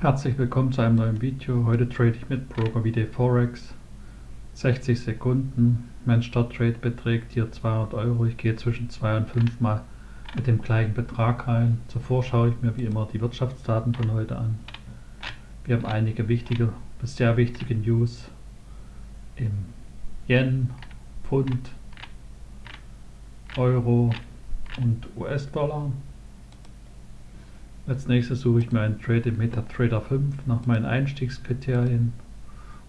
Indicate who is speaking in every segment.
Speaker 1: Herzlich willkommen zu einem neuen Video. Heute trade ich mit Broker Forex. 60 Sekunden. Mein Starttrade beträgt hier 200 Euro. Ich gehe zwischen 2 und 5 Mal mit dem gleichen Betrag rein. Zuvor schaue ich mir wie immer die Wirtschaftsdaten von heute an. Wir haben einige wichtige bis sehr wichtige News im Yen, Pfund, Euro und US-Dollar. Als nächstes suche ich mir einen Trade im MetaTrader 5 nach meinen Einstiegskriterien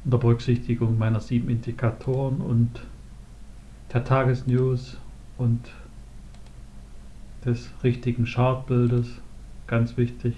Speaker 1: unter Berücksichtigung meiner sieben Indikatoren und der Tagesnews und des richtigen Chartbildes. Ganz wichtig.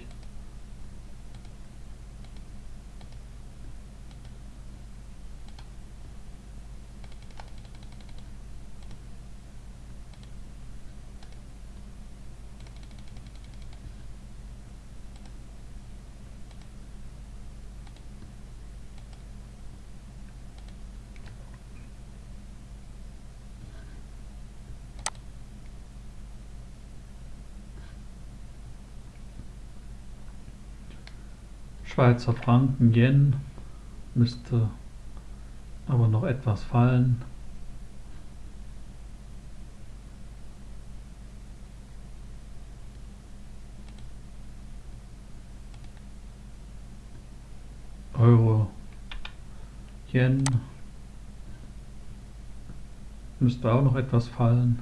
Speaker 1: Schweizer Franken, Yen müsste aber noch etwas fallen. Euro, Yen müsste auch noch etwas fallen.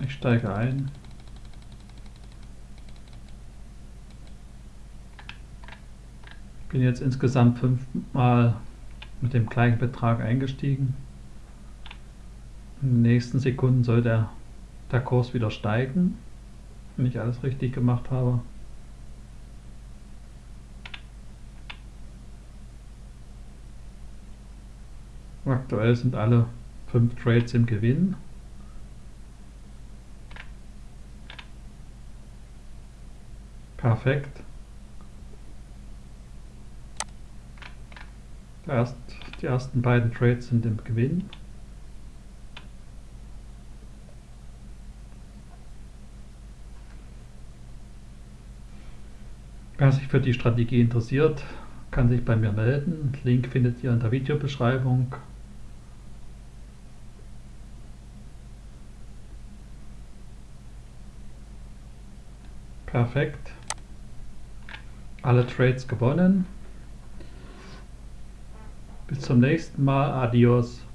Speaker 1: Ich steige ein. Bin jetzt insgesamt fünfmal mit dem gleichen Betrag eingestiegen. In den nächsten Sekunden soll der, der Kurs wieder steigen, wenn ich alles richtig gemacht habe. Aktuell sind alle fünf Trades im Gewinn. Perfekt. Erst, die ersten beiden Trades sind im Gewinn. Wer sich für die Strategie interessiert, kann sich bei mir melden. Link findet ihr in der Videobeschreibung. Perfekt alle Trades gewonnen. Bis zum nächsten Mal. Adios.